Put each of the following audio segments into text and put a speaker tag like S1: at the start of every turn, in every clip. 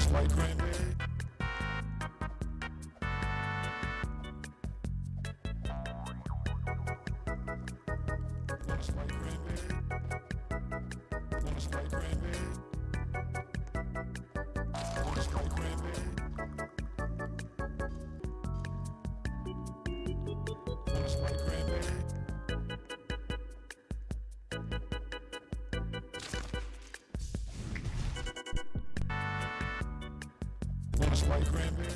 S1: just like granddad. That's my like cranberry.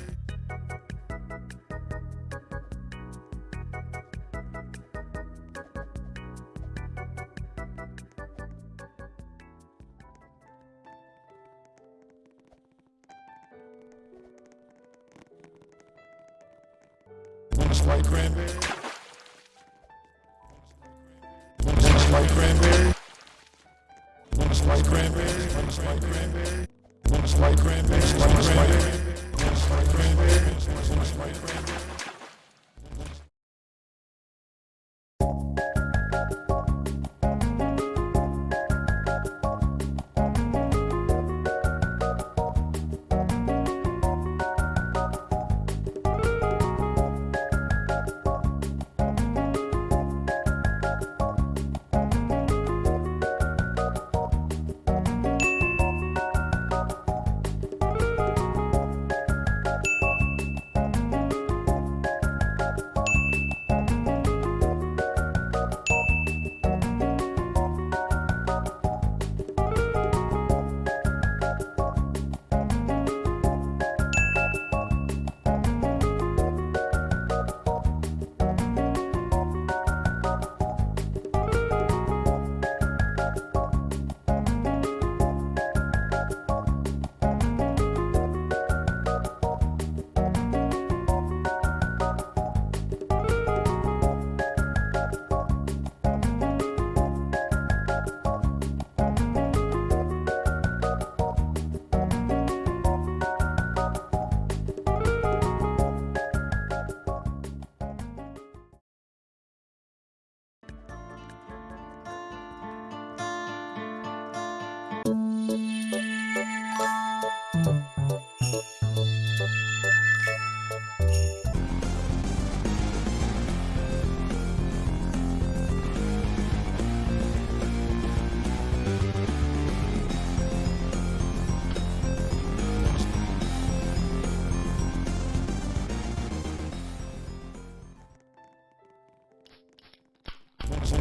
S1: cranberry. like cranberry. like cranberry. like cranberry. like cranberry.
S2: my, my, my, my friend.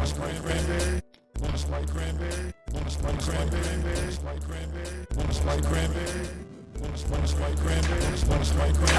S2: Wanna spray cranberry? Wanna spray cranberry? Wanna spray cranberry? Wanna spray cranberry? Wanna spray cranberry? Wanna spray cranberry? Wanna spray cranberry?